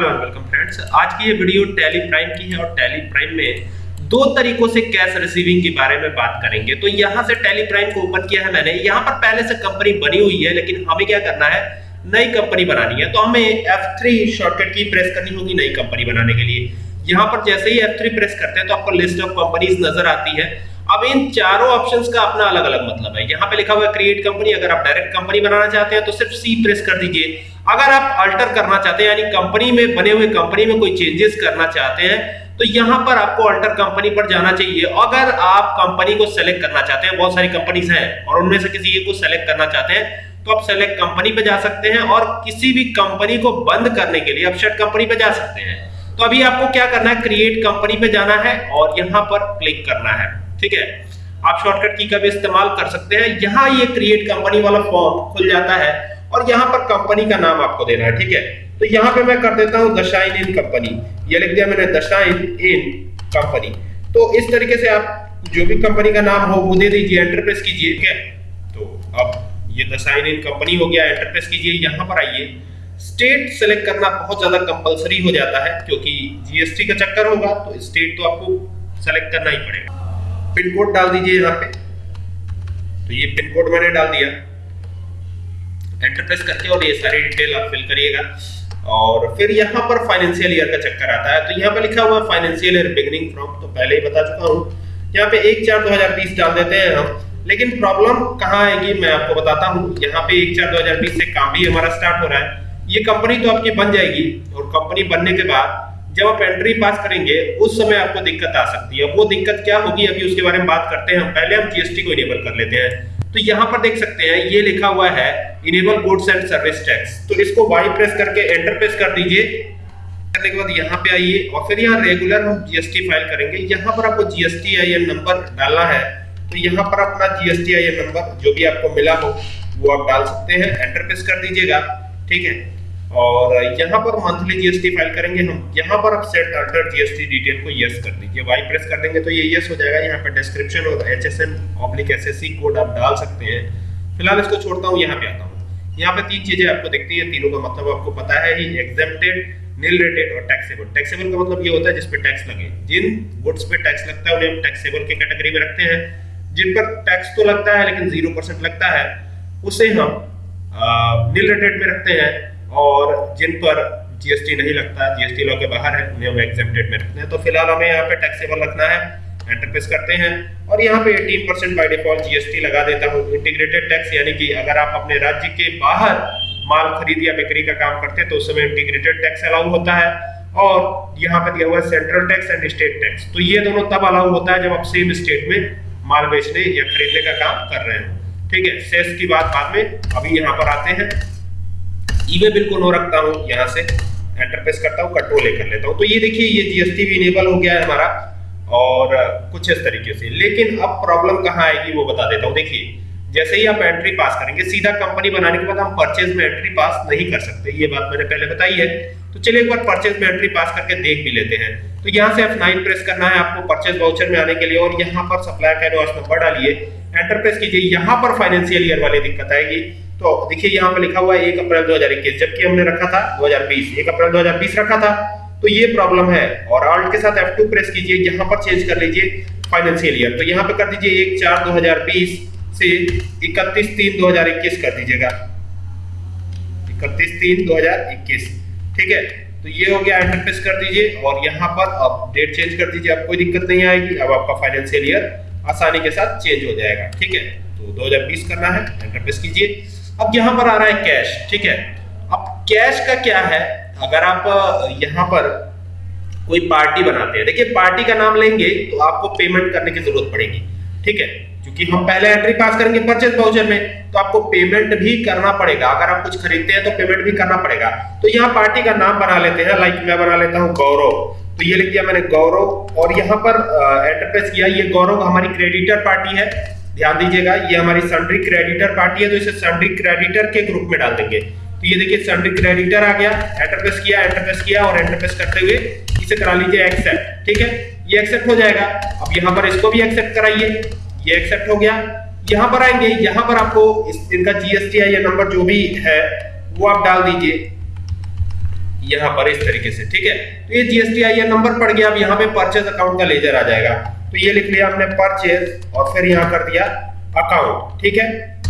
Hello and welcome friends. आज की ये वीडियो टैली प्राइम की है और टैली प्राइम में दो तरीकों से कैश रिसीविंग के बारे में बात करेंगे। तो यहाँ से टैली प्राइम को ओपन किया है मैंने। यहाँ पर पहले से कंपनी बनी हुई है, लेकिन हमें क्या करना है? नई कंपनी बनानी है। तो हमें F3 शॉर्टकट की प्रेस करनी होगी नई कंपनी बनाने के लिए। यहाँ पर जैसे ही F3 प्रेस करते हैं तो आपको लिस्ट ऑफ़ कंपनीज़ नज़र आती है। अब इन चारों ऑप्शंस का अपना अलग अलग मतलब है। यहाँ पे लिखा हुआ है क्रिएट कंपनी अगर आप डायरेक्ट कंपनी बनाना चाहते हैं तो सिर्फ़ सी प्रेस कर दीजिए। अगर आप अल्टर करना चाहते हैं, यानी कंपनी में, बने हुए कंपनी में कोई चेंजेस करना चाहते हैं तो यहाँ पर आपको अल्टर कंपनी पर जाना चाहिए। अगर आप कंपनी को सेलेक्ट करना चाहते हैं, बहुत सारी कंपनीज़ हैं, और उनमें से किसी एक को सेलेक्ट करना चाहते हैं तो आप सेलेक्ट कंपनी पे जा सकते हैं, और किसी भी कंपनी को बंद करने के लिए आप शट कंपनी पे जा सकते हैं। तो अभी आपको क्या करना है क्रिएट कंपनी पे जाना है, और यहाँ पर क्लिक करना है। ठीक है? आप शॉर्टकट की का भी इस्तेमाल कर सकते हैं। यहाँ ये क्रिएट कंपनी वाला फॉर्म खुल जाता है। और यहाँ पर कंपनी का नाम आपको देना है, ठीक है? तो यहाँ पे मैं कर देता हूँ दशाइन इन कंपनी। ये लिख दिया मैंने दशाइन इन कंपनी। तो इस तरीके से आप जो भी कंपनी का नाम हो, वो दे दीजिए एंटरप्रेस कीजिए, ठीक है? तो अब ये दशाइन इन कंपनी हो गया एंटरप्रेस कीजिए, यहाँ पर आइए। स्टेट सेलेक्ट करना बहुत ज़्यादा कंपलसरी हो जाता है, क्योंकि जीएसटी का चक्कर होगा तो स्टेट तो आपको सेलेक्ट करना ही पड़ेगा। पिन कोड डाल दीजिए यहाँ पे। तो ये पिन कोड मैंने डाल दिया। एंटर प्रेस करके और ये सारी डिटेल आप फिल करिएगा। और फिर यहाँ पर फाइनेंशियल ईयर का चक्कर आता है। तो यहाँ पर लिखा हुआ फाइनेंशियल ईयर बिगनिंग फ्रॉम तो पहले ही बता चुका हूँ। यहाँ पे एक चार दो हज़ार बीस डाल देते हैं हम। लेकिन प्रॉब्लम कहाँ आएगी मैं आपको बताता हूँ। यहाँ पे एक चार दो हज़ार बीस से काम भी हमारा स्टार्ट हो रहा है। ये कंपनी तो आपकी बन जाएगी। और कंपनी बनने के बाद जब आप एंट्री पास करेंगे, उस समय आपको दिक्कत आ सकती है। वो दिक्कत क्या होगी, अभी उसके बारे में बात करते हैं पहले हम जीएसटी को इनेबल कर लेते हैं। तो यहाँ पर देख सकते हैं, ये लिखा हुआ है enable goods and service tax तो इसको वाई प्रेस करके एंटर प्रेस कर दीजिए। करने के बाद यहाँ पे आइए और फिर यहाँ रेगुलर हम जीएसटी फ़ाइल करेंगे। यहाँ पर आपको जीएसटी आई नंबर डालना है। तो यहाँ पर अपना जीएसटी आई नंबर जो भी आपको मिला हो, वो आप डाल सकते हैं। एंटर प्रेस कर दीजिएगा। ठीक है? और यहाँ पर मंथली जीएसटी फ़ाइल करेंगे हम। यहाँ पर आप सेट अल्टर जीएसटी डिटेल को यस कर दीजिए। वाई प्रेस कर देंगे तो ये यस हो जाएगा। यहाँ पर डिस्क्रिप्शन और H S N oblique S S C code आप डाल सकते हैं। फ़िलहाल इसको छोड़ता हूँ, यहाँ पे आता हूँ। यहाँ पे तीन चीज़ें आपको दिखती है। तीनों का मतलब आपको पता है ही एग्जेप्टेड नील रेटेड और टैक्सेबल टैक्सेबल का मतलब ये होता है जिसपे टैक्स लगे। जिन गुड्स पे टैक्स लगता है, उन्हें हम टैक्सेबल के कैटेगरी में रखते हैं। जिन पर टैक्स तो लगता है, लेकिन ज़ीरो परसेंट लगता है, उसे हम नील रेटेड में रखते हैं। और जिन पर जीएसटी नहीं लगता जीएसटी लॉ के बाहर है, उन्हें हम एग्जेप्टेड में रखते हैं। तो फ़िलहाल हमें यहाँ पे टैक्सेबल रखना है एंटर प्रेस करते हैं। और यहाँ पे 18 परसेंट बाई डिफ़ॉल्ट जीएसटी लगा देता हूँ। इंटीग्रेटेड टैक्स यानी कि अगर आप अपने राज्य के बाहर माल खरीद या बिक्री का काम करते हैं तो उस समय इंटीग्रेटेड टैक्स अलाउ होता है। और यहाँ पे दिया हुआ है central tax and state tax तो ये दोनों तब अलाउ होता है जब आप सेम स्टेट में माल बेचने या खरीदने का काम कर रहे हो। ठीक है सेस की बात बाद में अभी यहाँ पर आते हैं। ईवे बिल को नो रखता हूँ, यहाँ से एंटर प्रेस करता हूँ कंट्रोल ए कर लेता हूँ। तो ये देखिए, ये जीएसटी भी इनेबल हो गया है हमारा, और कुछ इस तरीके से। लेकिन अब प्रॉब्लम कहाँ आएगी वो बता देता हूँ। देखिए, जैसे ही आप एंट्री पास करेंगे, सीधा कंपनी बनाने के बाद हम परचेज में एंट्री पास नहीं कर सकते। ये बात मैंने पहले बताई है। तो चलिए एक बार परचेज में एंट्री पास करके देख भी लेते हैं। तो यहाँ से F9 प्रेस करना है आपको परचेज वाउचर में आने के लिए, और यहाँ पर सप्लाई का इनवॉइस नंबर डालिए एंटर प्रेस कीजिए, यहाँ पर फाइनेंशियल ईयर वाली दिक्कत आएगी। तो देखिए यहाँ पे लिखा हुआ है एक अप्रैल 2021 जबकि हमने रखा था 2020 एक अप्रैल 2020 रखा था। तो ये प्रॉब्लम है। और ऑल्ट के साथ F2 प्रेस कीजिए, यहाँ पर चेंज कर लीजिए फाइनेंशियल ईयर तो यहाँ पे कर दीजिए एक चार 2020 से इकतीस तीन 2021 कर दीजिएगा। इकतीस तीन 2021 ठीक है? तो ये हो गया एंटर प्रेस कर दीजिए और यहाँ पर अब डेट चेंज कर दीजिए। अब कोई दिक्कत नहीं आएगी। अब आपका फाइनेंशियल ईयर आसानी के साथ चेंज हो जाएगा। ठीक है? तो 2020 करना है। एंटर प्रेस कीजिए। अब यहाँ पर आ रहा है कैश ठीक है? अब कैश का क्या है? अगर आप यहाँ पर कोई पार्टी बनाते हैं, देखिए पार्टी का नाम लेंगे तो आपको पेमेंट करने की ज़रूरत पड़ेगी, ठीक है? क्योंकि हम पहले एंट्री पास करेंगे परचेज वाउचर में तो आपको पेमेंट भी करना पड़ेगा। अगर आप कुछ खरीदते हैं तो पेमेंट भी करना पड़ेगा। तो यहाँ पार्टी का नाम बना लेते हैं लाइक मैं बना लेता हूँ गौरव। तो ये लिख दिया मैंने गौरव, और यहाँ पर एंटरप्रेस किया, ये गौरव हमारी क्रेडिटर पार्टी है। ध्यान दीजिएगा ये हमारी सन्ड्री क्रेडिटर पार्टी है तो इसे सन्ड्री क्रेडिटर के ग्रुप में डाल देंगे। तो ये देखिए सन्ड्री क्रेडिटर आ गया एंटरप्रेस किया एंटरप्रेस किया और एंटरप्रेस करते हुए इसे करा लीजिए एक्सेप्ट ठीक है? ये एक्सेप्ट हो जाएगा। अब यहाँ पर इसको भी एक्सेप्ट कराइए। ये एक्सेप्ट हो गया। यहाँ पर आएँगे यहाँ पर आपको इस, इनका जीएसटी या नंबर जो भी है वो आप डाल दीजिए। यहाँ पर इस तरीके से ठीक है? तो ये जीएसटी आई नंबर पड़ गया अब यहाँ पे परचेज अकाउंट का लेजर आ जाएगा। तो ये लिख लिया हमने परचेज और फिर यहाँ कर दिया अकाउंट, ठीक है?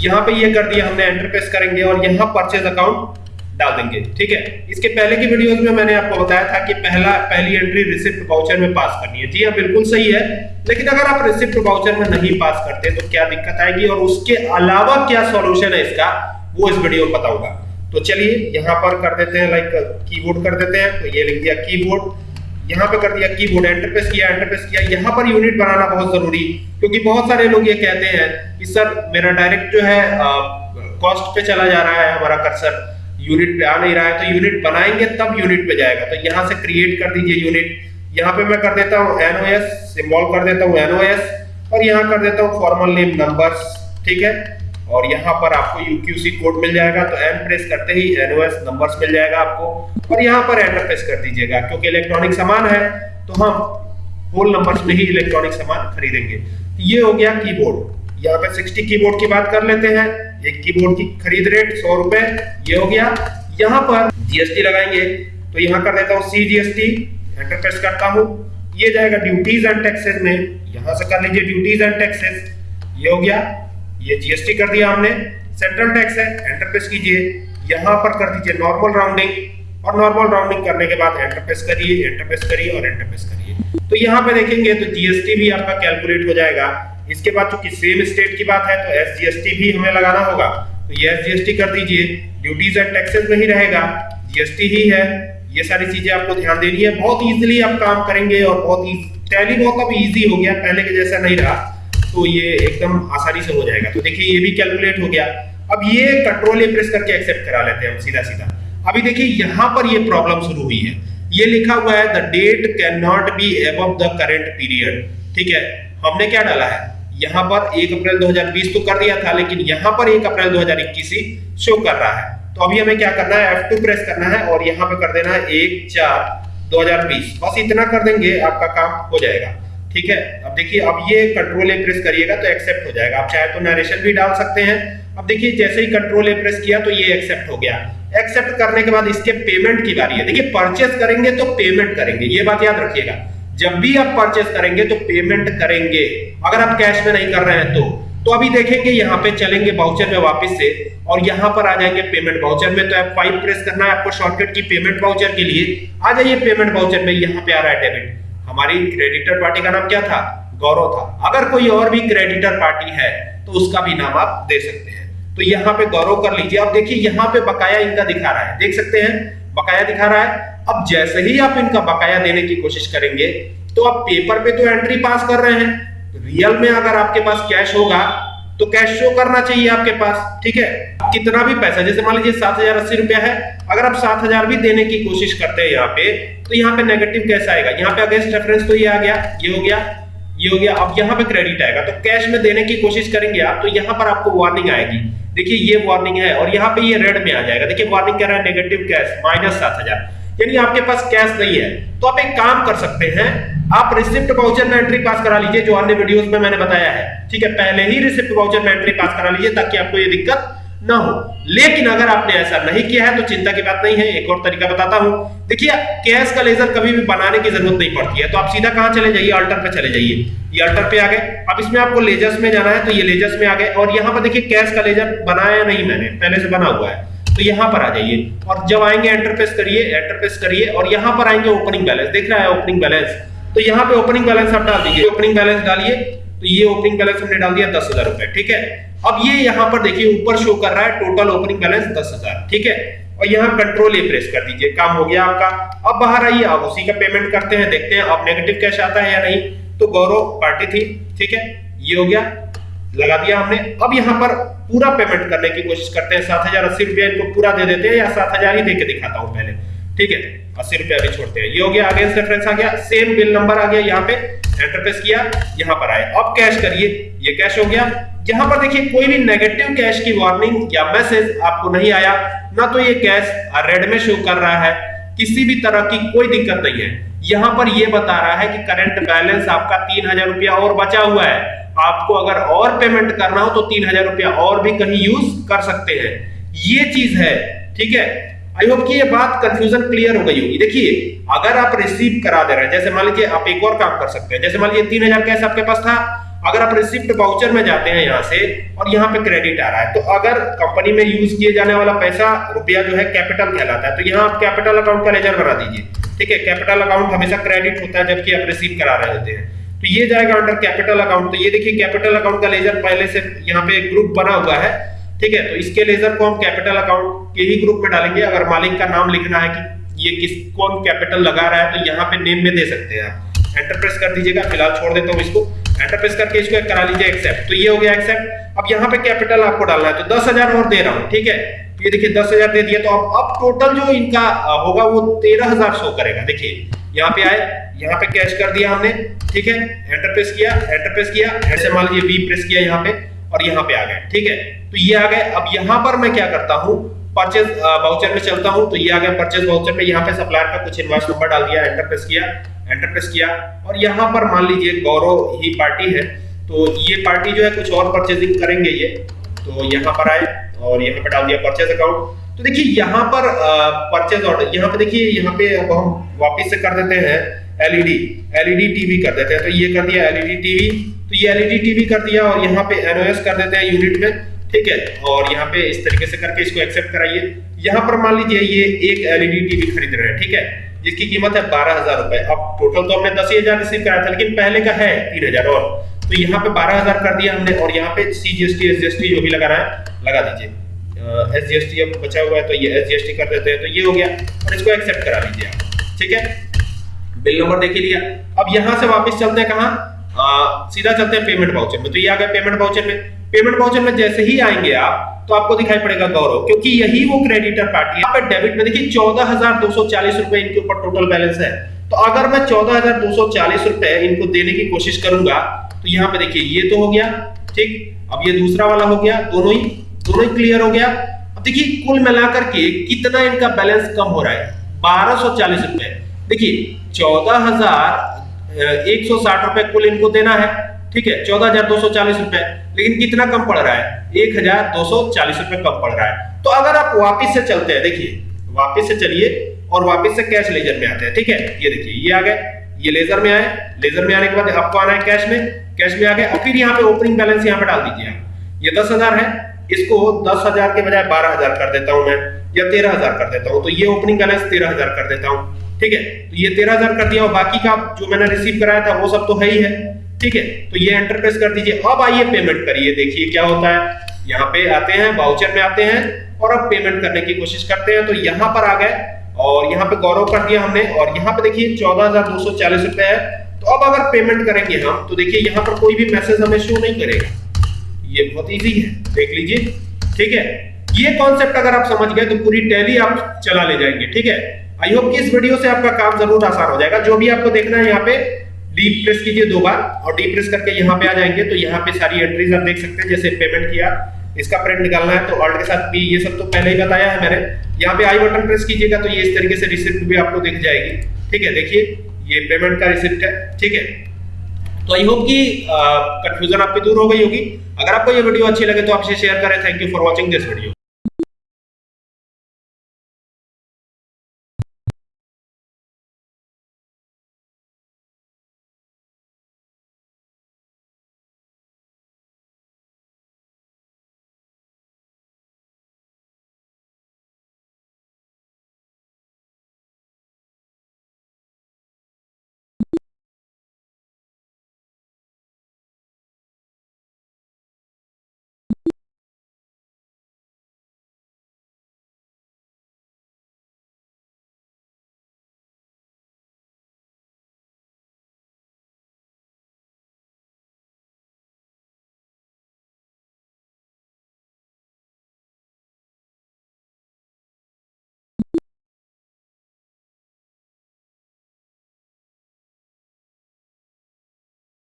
यहाँ पे ये कर दिया हमने एंटर प्रेस करेंगे और यहाँ परचेज अकाउंट डाल देंगे, ठीक है? इसके पहले की वीडियोस में मैंने आपको बताया था कि पहला, पहली एंट्री रिसिप्ट वाउचर में पास करनी है। जी हाँ बिल्कुल सही है, लेकिन अगर आप रिसिप्ट वाउचर में नहीं पास करते तो क्या दिक्कत आएगी और उसके अलावा क्या सॉल्यूशन है इसका, वो इस वीडियो में बताऊँगा तो चलिए, यहाँ पर कर देते हैं लाइक कीबोर्ड कर देते हैं तो ये लिख दिया कीबोर्ड यहाँ पे कर दिया कीबोर्ड एंटर प्रेस किया एंटर प्रेस किया। यहाँ पर यूनिट बनाना बहुत ज़रूरी, क्योंकि बहुत सारे लोग ये कहते हैं कि, सर, मेरा डायरेक्ट जो है कॉस्ट पे चला जा रहा है हमारा कर्सर यूनिट पे आ नहीं रहा है तो यूनिट बनाएँगे, तब यूनिट पे जाएगा। तो यहाँ से क्रिएट कर दीजिए यूनिट यहाँ पे मैं कर देता हूँ एनओएस सिंबल कर देता हूँ एनओएस और यहाँ कर देता हूँ फॉर्मल नेम नंबर्स ठीक है? और यहाँ पर आपको यूक्यूसी कोड मिल जाएगा तो एन प्रेस करते ही एनओएस नंबर्स मिल जाएगा आपको। और यहाँ पर एंटर प्रेस कर दीजिएगा, क्योंकि इलेक्ट्रॉनिक सामान है तो हम होल नंबर्स में ही इलेक्ट्रॉनिक सामान खरीदेंगे। ये हो गया कीबोर्ड यहाँ पे 60 कीबोर्ड की बात कर लेते हैं। एक कीबोर्ड की खरीद रेट सौ रुपए, ये हो गया। यहाँ पर जीएसटी लगाएँगे तो यहाँ कर देता हूँ सी जीएसटी एंटर प्रेस करता हूँ। ये जाएगा ड्यूटीज़ एंड टैक्सेस में। यहाँ से कर लीजिए ड्यूटीज़ एंड टैक्सेस ये हो गया। ये जीएसटी कर दिया हमने। सेंट्रल टैक्स है एंटर प्रेस कीजिए। यहाँ पर कर दीजिए नॉर्मल राउंडिंग और नॉर्मल राउंडिंग करने के बाद एंटर प्रेस करिए एंटर प्रेस करिए और एंटर प्रेस करिए। तो यहाँ पे देखेंगे तो जीएसटी भी आपका कैलकुलेट हो जाएगा। इसके बाद चूँकि सेम स्टेट की बात है तो एसजीएसटी भी हमें लगाना होगा। तो ये एसजीएसटी कर दीजिए। ड्यूटीज़ एंड टैक्सेस में ही रहेगा। जीएसटी ही है। ये सारी चीज़ें आपको ध्यान देनी है। बहुत इजीली आप काम करेंगे और बहुत टैली बहुत अब इजी हो गया। पहले के जैसा नहीं रहा। तो ये एकदम आसानी से हो जाएगा। तो देखिए, ये भी कैलकुलेट हो गया। अब ये कंट्रोल ए प्रेस करके एक्सेप्ट करा लेते हैं हम सीधा सीधा। अभी देखिए, यहाँ पर ये प्रॉब्लम शुरू हुई है। ये लिखा हुआ है the date can not be above the current period ठीक है? हमने क्या डाला है? यहाँ पर 1 अप्रैल 2020 तो कर दिया था, लेकिन यहाँ पर 1 अप्रैल 2021 ही शो कर रहा है। तो अभी हमें क्या करना है? F2 प्रेस करना है और यहाँ पे कर देना है एक चार 2020 बस इतना कर देंगे, आपका काम हो जाएगा। ठीक है? अब देखिए, अब ये कंट्रोल ए प्रेस करिएगा तो एक्सेप्ट हो जाएगा। आप चाहे तो नरेशन भी डाल सकते हैं। अब देखिए, जैसे ही कंट्रोल ए प्रेस किया तो ये एक्सेप्ट हो गया। एक्सेप्ट करने के बाद इसके पेमेंट की बारी है। देखिए परचेस करेंगे तो पेमेंट करेंगे। ये बात याद रखिएगा। जब भी आप परचेस करेंगे तो पेमेंट करेंगे। अगर आप कैश में नहीं कर रहे हैं तो। तो अभी देखेंगे, यहाँ पे चलेंगे बाउचर में वापस से और यहाँ पर आ जाएँगे पेमेंट बाउचर में। तो F5 प्रेस करना है आपको शॉर्टकट की पेमेंट बाउचर के लिए। आ जाइए पेमेंट बाउचर में यहाँ पे आ रहा है डेबिट हमारी क्रेडिटर पार्टी का नाम क्या था? गौरव था। अगर कोई और भी क्रेडिटर पार्टी है तो उसका भी नाम आप दे सकते हैं। तो यहाँ पे गौरव कर लीजिए। आप देखिए, यहाँ पे बकाया इनका दिखा रहा है। देख सकते हैं, बकाया दिखा रहा है। अब जैसे ही आप इनका बकाया देने की कोशिश करेंगे तो आप पेपर पे तो एंट्री पास कर रहे हैं। रियल में अगर आपके पास कैश होगा तो कैश शो करना चाहिए आपके पास, ठीक है? कितना भी पैसा, जैसे मान लीजिए सात हज़ार अस्सी रुपया है, अगर आप सात हज़ार भी देने की कोशिश करते हैं यहाँ पे तो यहाँ पे नेगेटिव कैश आएगा? यहाँ पे अगेंस्ट रेफरेंस तो ये आ गया, ये हो गया, ये हो गया, अब यहाँ पे क्रेडिट आएगा। तो कैश में देने की कोशिश करेंगे आप तो यहाँ पर आपको वार्निंग आएगी। देखिए, ये वार्निंग है और यहाँ पे ये रेड में आ जाएगा। देखिए वार्निंग कह रहा है नेगेटिव कैश माइनस सात हज़ार। यानी आपके पास कैश नहीं है। तो आप एक काम कर सकते हैं आप रिसिप्ट वाउचर में एंट्री पास करा लीजिए, जो अन्य वीडियोस में मैंने बताया है। ठीक है, पहले ही रिसिप्ट वाउचर में एंट्री पास करा लीजिए, ताकि आपको ये दिक्कत ना हो। लेकिन अगर आपने ऐसा नहीं किया है तो चिंता की बात नहीं है। एक और तरीका बताता हूँ। देखिए, कैश का लेजर कभी भी बनाने की ज़रूरत नहीं पड़ती है। तो आप सीधा कहाँ चले जाइए? अल्टर पे चले जाइए। ये अल्टर पे आ गए। अब इसमें आपको लेजर्स में जाना है तो ये लेजर्स में आ गए। और यहाँ पर देखिए कैश का लेजर बनाया नहीं मैंने? पहले से बना हुआ है। तो यहाँ पर आ जाइए। और जब आएँगे एंटर प्रेस करिए एंटर प्रेस करिए। और यहाँ पर आएँगे ओपनिंग बैलेंस देख रहा है ओपनिंग बैलेंस तो यहाँ पे ओपनिंग बैलेंस आप डाल दीजिए। ओपनिंग बैलेंस डालिए तो ये ओपनिंग बैलेंस हमने डाल दिया दस हज़ार रुपए, ठीक है? अब ये यहाँ पर देखिए, ऊपर शो कर रहा है टोटल ओपनिंग बैलेंस दस हज़ार, ठीक है? और यहाँ कंट्रोल ए प्रेस कर दीजिए, काम हो गया आपका। अब बाहर आइए, आप उसी का पेमेंट करते हैं, देखते हैं अब नेगेटिव कैश आता है या नहीं। तो गौरव पार्टी थी, ठीक है? ये हो गया, लगा दिया हमने। अब यहाँ पर पूरा पेमेंट करने की कोशिश करते हैं, सात हज़ार अस्सी रुपया इनको पूरा दे देते हैं या सात हज़ार ही देके दिखाता हूँ पहले। ठीक है? अस्सी रुपया भी छोड़ते हैं। ये हो गया अगेंस्ट रेफरेंस आ गया सेम बिल नंबर आ गया यहाँ पे। एंटर प्रेस किया, यहाँ पर आए। अब कैश करिए। ये कैश हो गया। यहाँ पर देखिए, कोई भी नेगेटिव कैश की वार्निंग या मैसेज आपको नहीं आया। ना तो ये कैश रेड में शो कर रहा है। किसी भी तरह की कोई दिक्कत नहीं है। यहाँ पर ये बता रहा है कि करंट बैलेंस आपका तीन हज़ार रुपया और बचा हुआ है। आपको अगर और पेमेंट करना हो तो तीन हज़ार रुपया और भी कहीं यूज़ कर सकते हैं। ये चीज़ है, ठीक है? आई होप कि ये बात कंफ्यूजन क्लियर हो गई होगी। देखिए, अगर आप रिसीव करा दे रहे हैं, जैसे मान लीजिए आप एक और काम कर सकते हैं, जैसे मान लीजिए तीन हज़ार कैश आपके पास था, अगर आप रिसिप्ट वाउचर में जाते हैं यहाँ से और यहाँ पे क्रेडिट आ रहा है तो अगर कंपनी में यूज़ किए जाने वाला पैसा रुपया जो है कैपिटल कहलाता है तो यहाँ आप कैपिटल अकाउंट का लेजर बना दीजिए। ठीक है कैपिटल अकाउंट हमेशा क्रेडिट होता है जबकि आप रिसीव करा रहे होते हैं। तो ये जाएगा अंडर कैपिटल अकाउंट तो ये देखिए कैपिटल अकाउंट का लेजर पहले से यहाँ पे ग्रुप बना हुआ है। ठीक है तो इसके लेजर को हम कैपिटल अकाउंट के ही ग्रुप में डालेंगे। अगर मालिक का नाम लिखना है कि ये किस, कौन कैपिटल लगा रहा है तो यहाँ पे नेम में दे सकते हैं आप। एंटर प्रेस कर दीजिएगा। फ़िलहाल छोड़ देता हूँ इसको। एंटर प्रेस करके इसको करा लीजिए एक्सेप्ट तो ये हो गया एक्सेप्ट अब यहाँ पे कैपिटल आपको डालना है तो दस हज़ार और दे रहा हूँ, ठीक है? ये देखिए, दस हज़ार दे दिया तो अब अब टोटल जो इनका होगा, वो तेरह हज़ार शो करेगा। देखिए, यहाँ पे आए, यहाँ पे कैश कर दिया हमने, ठीक है? एंटर प्रेस किया एंटर प्रेस किया, ऐसे मान लीजिए बी प्रेस किया यहाँ पे। और यहाँ पे आ गए, ठीक है? तो ये आ गए। अब यहाँ पर मैं क्या करता हूँ? परचेज वाउचर में चलता हूँ तो ये आ गया परचेज वाउचर में यहाँ पे सप्लायर का कुछ इनवॉइस नंबर डाल दिया एंटर प्रेस किया एंटर प्रेस किया। और यहाँ पर मान लीजिए गौरव ही पार्टी है तो ये पार्टी जो है कुछ और परचेजिंग करेंगे ये। तो यहाँ पर आए और यहाँ पे डाल दिया परचेज अकाउंट तो देखिए, यहाँ पर परचेज ऑर्डर यहाँ पे देखिए, यहाँ पे अब हम वापिस से कर देते हैं एलईडी एलईडी टीवी कर देते हैं। तो ये कर दिया एलईडी टीवी तो ये एलईडी टीवी कर दिया और यहाँ पे एनओएस कर देते हैं यूनिट में, ठीक है? और यहाँ पे इस तरीके से करके इसको एक्सेप्ट कराइए। यहाँ पर मान लीजिए ये एक एलईडी टीवी खरीद रहे हैं, ठीक है? जिसकी कीमत है बारह हज़ार रुपए। अब टोटल तो हमने दस ही हज़ार रिसीव कराया था, लेकिन पहले का है तीन हज़ार और। तो यहाँ पे बारह हज़ार कर दिया हमने और यहाँ पे C G S T S G S T जो भी लगा रहा है, लगा दीजिए। एस जी एस टी अब बचा हुआ है तो ये एस जी एस टी कर देते हैं तो ये हो गया। और इसको एक्सेप्ट करा लीजिए ठीक है? बिल नंबर देख लिया। अब यहाँ से वापस चलते हैं कहाँ? सीधा चलते हैं पेमेंट वाउचर में। तो ये आ गया पेमेंट वाउचर में। पेमेंट वाउचर में जैसे ही आएँगे आप तो आपको दिखाई पड़ेगा गौरव, क्योंकि यही वो क्रेडिटर पार्टी है। पे डेबिट में देखिए चौदह हज़ार रुपए इनके ऊपर टोटल बैलेंस है। तो अगर मैं चौदह रुपए इनको देने की कोशिश करूँगा तो यहाँ पे देखिए ये तो हो गया, ठीक? अब ये दूसरा वाला हो गया, दोनों ही दोनों ही क्लियर हो गया। अब देखिए कुल मिलाकर के कितना इनका बैलेंस कम हो रहा है? बारह सौ चालीस रुपए। देखिए, चौदह हज़ार एक सौ साठ रुपए कुल इनको देना है, ठीक है? चौदह हज़ार दो सौ चालीस रुपए। लेकिन कितना कम पड़ रहा है? एक हज़ार दो सौ चालीस रुपए कम पड़ रहा है। तो अगर आप वापिस से चलते हैं, देखिए, वापिस से चलिए और वापिस से कैश लेजर में आते हैं, ठीक है? ये देखिए, ये आ गए, ये लेजर में आए। लेजर में आने के बाद आपको आना है कैश में। कैश में आ गए फिर यहाँ पे ओपनिंग बैलेंस यहाँ पे डाल दीजिए ये दस हज़ार है, इसको दस हज़ार के बजाय बारह हज़ार कर देता हूँ मैं, या तेरह हज़ार कर देता हूँ। तो ये ओपनिंग बैलेंस तेरह हज़ार कर देता हूँ। ठीक है? तो ये तेरह हज़ार कर दिया और बाकी का जो मैंने रिसीव कराया था, वो सब तो है ही है। ठीक है? तो ये एंटर प्रेस कर दीजिए। अब आइए पेमेंट करिए। देखिए क्या होता है। यहाँ पे आते हैं वाउचर में आते हैं और अब पेमेंट करने की कोशिश करते हैं। तो यहाँ पर आ गए और यहाँ पे गौरव कर दिया हमने। और यहाँ पे देखिए, चौदह हज़ार दो सौ चालीस रुपए है। तो अब अगर पेमेंट करेंगे हम तो देखिए यहाँ पर कोई भी मैसेज हमें शो नहीं करेगा। ये बहुत इजी है। देख लीजिए। ठीक है? ये कॉन्सेप्ट अगर आप समझ गए तो पूरी टैली आप चला ले जाएँगे। ठीक है? आई होप कि इस वीडियो से आपका काम ज़रूर आसान हो जाएगा। जो भी आपको देखना है यहाँ पे डीप प्रेस कीजिए दो बार और डीप प्रेस करके यहाँ पे आ जाएँगे। तो यहाँ पे सारी एंट्रीज आप देख सकते हैं, जैसे पेमेंट किया, इसका प्रिंट निकालना है तो ऑल्ट के साथ भी ये सब तो पहले ही बताया है मैंने। यहाँ पे आई बटन प्रेस कीजिएगा तो ये इस तरीके से रिसिप्ट भी आपको दिख जाएगी। ठीक है, देखिए, ये पेमेंट का रिसिप्ट है। ठीक है? तो आई होप कि कंफ्यूजन आपकी दूर हो गई होगी। अगर आपको ये वीडियो अच्छी लगे तो आप इसे शेयर करें। Thank you for watching this video